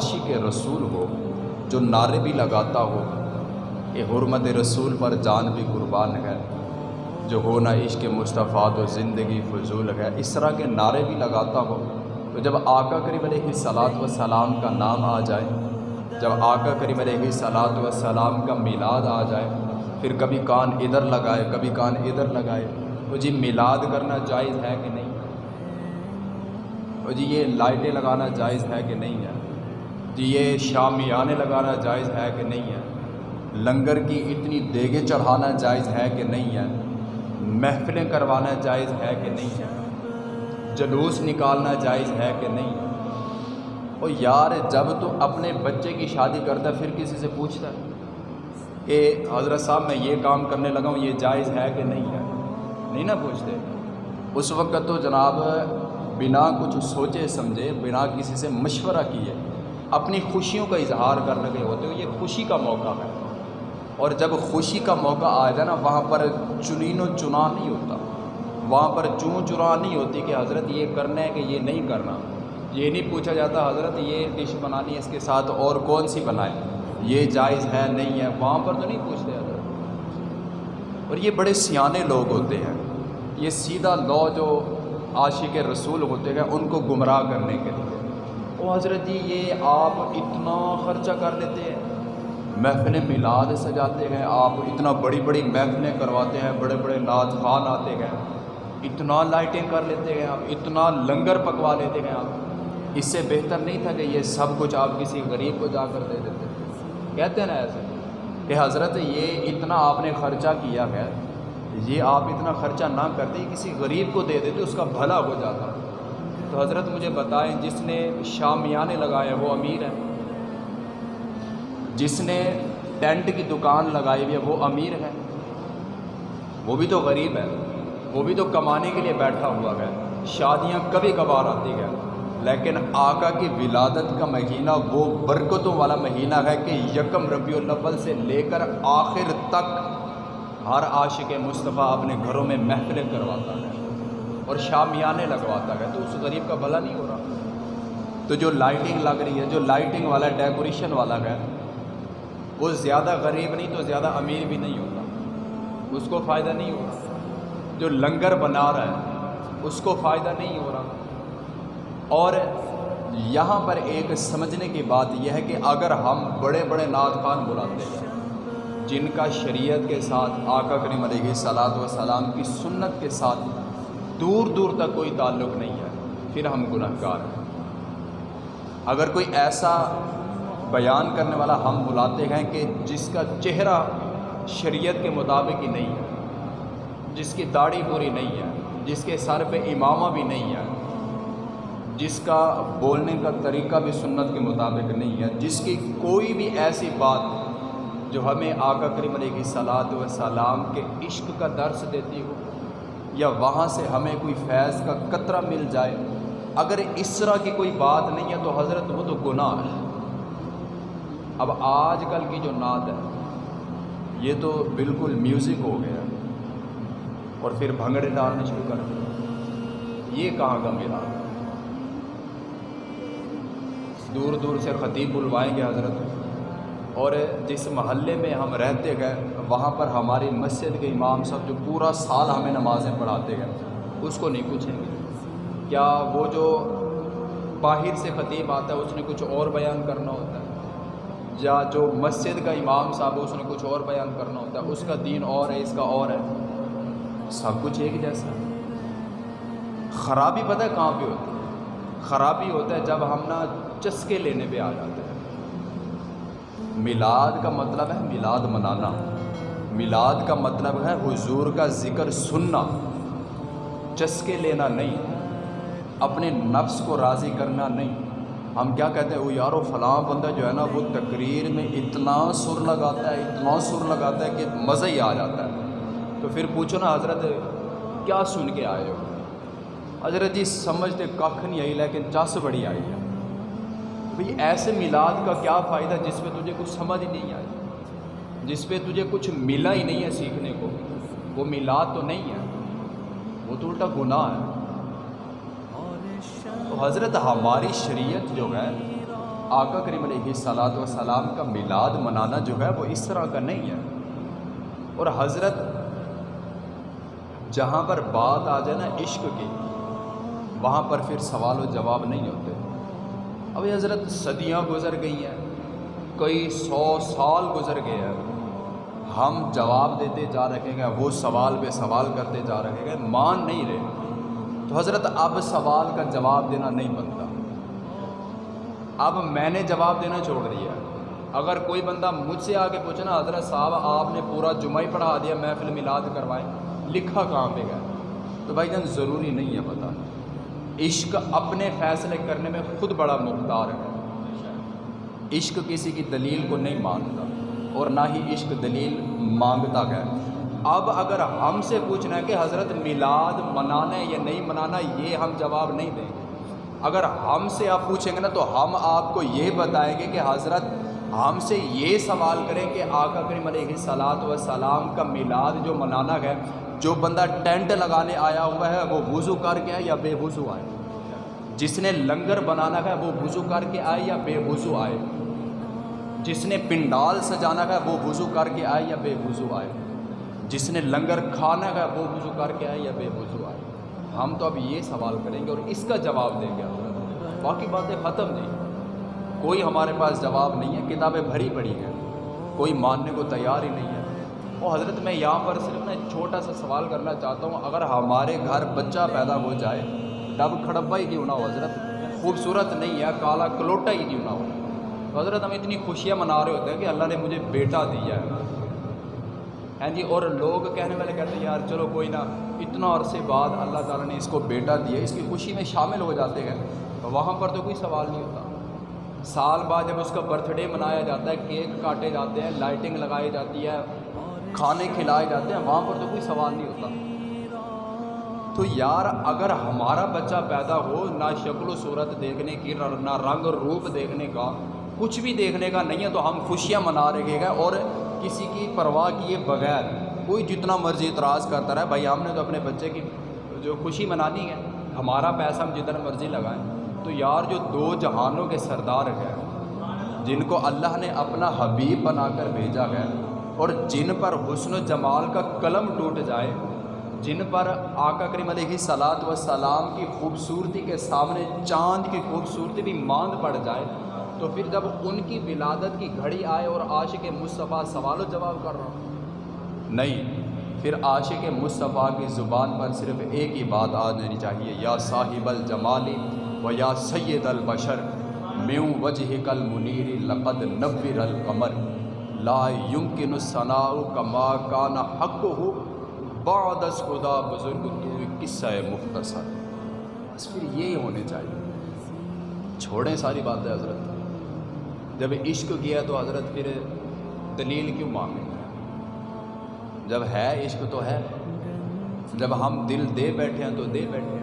عاشق رسول ہو، جو نعرے بھی لگاتا ہو کہ حرمت رسول پر جان بھی قربان ہے، جو ہونا عشق مصطفیٰ تو زندگی فضول ہے، اس طرح کے نعرے بھی لگاتا ہو۔ تو جب آقا کریم علیہ صلاۃ و سلام کا نام آ جائے، جب آقا کریم علیہ صلاۃ و سلام کا میلاد آ جائے، پھر کبھی کان ادھر لگائے، کبھی کان ادھر لگائے، تو جی میلاد کرنا جائز ہے کہ نہیں؟ تو جی یہ لائٹیں لگانا جائز ہے کہ نہیں ہے؟ جی یہ شامیانے لگانا جائز ہے کہ نہیں ہے؟ لنگر کی اتنی دیگیں چڑھانا جائز ہے کہ نہیں ہے؟ محفلیں کروانا جائز ہے کہ نہیں ہے؟ جلوس نکالنا جائز ہے کہ نہیں ہے؟ اور یار، جب تو اپنے بچے کی شادی کرتا ہے، پھر کسی سے پوچھتا ہے کہ حضرت صاحب، میں یہ کام کرنے لگا ہوں، یہ جائز ہے کہ نہیں ہے؟ نہیں نا پوچھتے؟ اس وقت تو جناب، بنا کچھ سوچے، سمجھے، بنا کسی سے مشورہ کیے۔ اپنی خوشیوں کا اظہار کر لگے ہوتے ہو، یہ خوشی کا موقع ہے۔ اور جب خوشی کا موقع آ جائے نا، وہاں پر چنین و چنا نہیں ہوتا۔ وہاں پر چون چرا نہیں ہوتی کہ حضرت یہ کرنا ہے کہ یہ نہیں کرنا۔ یہ نہیں پوچھا جاتا، حضرت یہ ڈش بنانی ہے، اس کے ساتھ اور کون سی بنائے یہ جائز ہے، نہیں ہے۔ وہاں پر تو نہیں پوچھتے حضرت۔ اور یہ بڑے سیانے لوگ ہوتے ہیں۔ یہ سیدھا لو جو عاشق رسول ہوتے ہیں، ان کو گمراہ کرنے کے لیے۔ او حضرت جی یہ آپ اتنا خرچہ کر لیتے ہیں۔ محفلیں میلاد سجاتے ہیں۔ آپ اتنا بڑی بڑی محفلیں کرواتے ہیں، بڑے بڑے نعت خان آتے ہیں۔ اتنا لائٹیں کر لیتے ہیں آپ، اتنا لنگر پکوا لیتے ہیں آپ۔ اس سے بہتر نہیں تھا کہ یہ سب کچھ آپ کسی غریب کو جا کر دے دیتے۔ کہتے ہیں نا ایسے کہ حضرت، یہ اتنا آپ نے خرچہ کیا ہے، یہ آپ اتنا خرچہ نہ کرتے، کسی غریب کو دے دیتے، اس کا بھلا ہو جاتا۔ تو حضرت مجھے بتائیں جس نے شامیانے لگائے وہ امیر ہے جس نے ٹینٹ کی دکان لگائی ہوئی ہے وہ امیر ہے وہ بھی تو غریب ہے وہ بھی تو کمانے کے لیے بیٹھا ہوا ہے۔ شادیاں کبھی کبھار آتی ہیں، لیکن آقا کی ولادت کا مہینہ وہ برکتوں والا مہینہ ہے کہ یکم ربیع الاول سے لے کر آخر تک ہر عاشق مصطفیٰ اپنے گھروں میں محفلیں کرواتا ہے اور شامیانے لگواتا ہے، تو اس غریب کا بھلا نہیں ہو رہا۔ تو جو لائٹنگ لگ رہی ہے، جو لائٹنگ والا، ڈیکوریشن والا ہے، وہ زیادہ غریب نہیں، تو زیادہ امیر بھی نہیں ہوتا۔ اس کو فائدہ نہیں ہو رہا۔ جو لنگر بنا رہا ہے، اس کو فائدہ نہیں ہو رہا۔ اور یہاں پر ایک سمجھنے کی بات یہ ہے کہ اگر ہم بڑے بڑے نعت خان بلاتے ہیں، جن کا شریعت کے ساتھ آقا کریم علیہ صلاۃ وسلام کی سنت کے ساتھ دور دور تک کوئی تعلق نہیں ہے، پھر ہم گناہ گار ہیں۔ اگر کوئی ایسا بیان کرنے والا ہم بلاتے ہیں کہ جس کا چہرہ شریعت کے مطابق ہی نہیں ہے، جس کی داڑھی پوری نہیں ہے، جس کے سر پہ امامہ بھی نہیں ہے، جس کا بولنے کا طریقہ بھی سنت کے مطابق نہیں ہے، جس کی کوئی بھی ایسی بات جو ہمیں آقا کریم علیہ صلاۃ وسلام کے عشق کا درس دیتی ہو یا وہاں سے ہمیں کوئی فیض کا قطرہ مل جائے، اگر اس طرح کی کوئی بات نہیں ہے تو حضرت وہ تو گناہ ہے۔ اب آج کل کی جو نعت ہے، یہ تو بالکل میوزک ہو گیا اور پھر بھنگڑے ڈالنے شروع کر دیا یہ کہاں کا میرا؟ دور دور سے خطیب بلوائیں گے حضرت۔ اور جس محلے میں ہم رہتے گئے، وہاں پر ہماری مسجد کے امام صاحب جو پورا سال ہمیں نمازیں پڑھاتے گئے، اس کو نہیں پوچھیں گے۔ کیا وہ جو باہر سے خطیب آتا ہے، اس نے کچھ اور بیان کرنا ہوتا ہے؟ یا جو مسجد کا امام صاحب ہے، اس نے کچھ اور بیان کرنا ہوتا ہے؟ اس کا دین اور ہے، اس کا اور ہے۔ سب کچھ ایک جیسا۔ خرابی پتہ ہے کہاں پہ ہوتی ہے؟ خرابی ہوتا ہے جب ہم نا چسکے لینے پہ آ جاتے ہیں۔ میلاد کا مطلب ہے میلاد منانا۔ میلاد کا مطلب ہے حضور کا ذکر سننا۔ چسکے لینا نہیں۔ اپنے نفس کو راضی کرنا نہیں۔ ہم کیا کہتے ہیں؟ وہ یارو، فلاں بندہ جو ہے نا، وہ تقریر میں اتنا سر لگاتا ہے، اتنا سر لگاتا ہے کہ مزہ ہی آ جاتا ہے۔ تو پھر پوچھو نا، حضرت، کیا سن کے آئے ہو؟ حضرت جی سمجھتے کھ نہیں آئی، لیکن چس بڑی آئی ہے۔ بھئی ایسے میلاد کا کیا فائدہ جس پہ تجھے کچھ سمجھ ہی نہیں آئی؟ جس پہ تجھے کچھ ملا ہی نہیں ہے سیکھنے کو، وہ میلاد تو نہیں ہے، وہ تو الٹا گناہ ہے۔ تو حضرت ہماری شریعت جو ہے، آقا کریم علیہ صلاحت و سلام کا میلاد منانا جو ہے، وہ اس طرح کا نہیں ہے۔ اور حضرت جہاں پر بات آ جائے نا عشق کی، وہاں پر پھر سوال و جواب نہیں ہوتے۔ اب حضرت صدیاں گزر گئی ہیں کئی سو سال گزر گئے ہیں۔ ہم جواب دیتے جا رہے ہیں وہ سوال پہ سوال کرتے جا رہے ہیں مان نہیں رہے۔ تو حضرت اب سوال کا جواب دینا نہیں بنتا۔ اب میں نے جواب دینا چھوڑ دیا اگر کوئی بندہ مجھ سے آگے پوچھنا حضرت صاحب، آپ نے پورا جمعہ ہی پڑھا دیا، محفل میلاد کروائے، لکھا کہاں پہ گیا؟ تو بھائی جان، ضروری نہیں ہے پتہ۔ عشق اپنے فیصلے کرنے میں خود بڑا مختار ہے۔ عشق کسی کی دلیل کو نہیں مانتا اور نہ ہی عشق دلیل مانگتا ہے۔ اب اگر ہم سے پوچھنا ہے کہ حضرت میلاد منانا ہے یا نہیں منانا، یہ ہم جواب نہیں دیں گے۔ اگر ہم سے آپ پوچھیں گے نا، تو ہم آپ کو یہ بتائیں گے کہ حضرت ہم سے یہ سوال کریں کہ آقا کریم علیہ صلاحت و سلام کا میلاد جو منانا ہے جو بندہ ٹینٹ لگانے آیا ہوا ہے وہ وضو کر کے آئے یا بے وضو آئے؟ جس نے لنگر بنانا ہے وہ وضو کر کے آئے یا بے وضو آئے؟ جس نے پنڈال سجانا ہے وہ وضو کر کے آئے یا بے وضو آئے؟ جس نے لنگر کھانا ہے وہ وضو کر کے آئے یا بے وضو آئے؟ ہم تو اب یہ سوال کریں گے اور اس کا جواب دیں گے باقی باتیں ختم نہیں۔ کوئی ہمارے پاس جواب نہیں ہے، کتابیں بھری پڑی ہیں۔ کوئی ماننے کو تیار ہی نہیں ہے۔ اور حضرت میں یہاں پر صرف نا چھوٹا سا سوال کرنا چاہتا ہوں، اگر ہمارے گھر بچہ پیدا ہو جائے، ڈب کھڑبا ہی کیوں نہ ہو حضرت؟ خوبصورت نہیں ہے، کالا کلوٹا ہی کیوں نہ ہو؟ حضرت ہم اتنی خوشیاں منا رہے ہوتے ہیں کہ اللہ نے مجھے بیٹا دیا ہے۔ ہاں جی اور لوگ کہنے والے کہتے ہیں، یار چلو کوئی نہ، اتنا عرصے بعد اللہ تعالیٰ نے اس کو بیٹا دیا اس کی خوشی میں شامل ہو جاتے ہیں۔ تو وہاں پر تو کوئی سوال نہیں ہوتا۔ سال بعد جب اس کا برتھ ڈے منایا جاتا ہے، کیک کاٹے جاتے ہیں لائٹنگ لگائی جاتی ہے کھانے کھلائے جاتے ہیں، وہاں پر تو کوئی سوال نہیں ہوتا۔ تو یار، اگر ہمارا بچہ پیدا ہو، نہ شکل و صورت دیکھنے کی، نہ رنگ روپ دیکھنے کا، کچھ بھی دیکھنے کا نہیں ہے، تو ہم خوشیاں منا رہے گا اور کسی کی پرواہ کیے بغیر کوئی جتنا مرضی اعتراض کرتا رہے۔ بھائی، ہم نے تو اپنے بچے کی جو خوشی منانی ہے، ہمارا پیسہ ہم جتنا مرضی لگائیں۔ تو یار، جو دو جہانوں کے سردار ہیں، جن کو اللہ نے اپنا حبیب بنا کر بھیجا ہے اور جن پر حسن و جمال کا قلم ٹوٹ جائے، جن پر آقا کریم علیہ صلاحت و سلام کی خوبصورتی کے سامنے چاند کی خوبصورتی بھی ماند پڑ جائے، تو پھر جب ان کی ولادت کی گھڑی آئے اور عاشق مصطفیٰ سوال و جواب کر رہا ہوں۔ نہیں، پھر عاشق مصطفیٰ کی زبان پر صرف ایک ہی بات آ جانی چاہیے، یا صاحب الجمالی و یا سید البشر، میوں وجہ کل منیر لقد نبر القمر۔ لا یمکن الصناء کما کان حق ہو بعدس خدا بزرگ تو قصہ مختصر۔ بس پھر یہی ہونے چاہیے۔ چھوڑیں ساری باتیں حضرت۔ جب عشق کیا تو حضرت پھر دلیل کیوں مانگیں جب ہے عشق تو ہے۔ جب ہم دل دے بیٹھے ہیں تو دے بیٹھے ہیں۔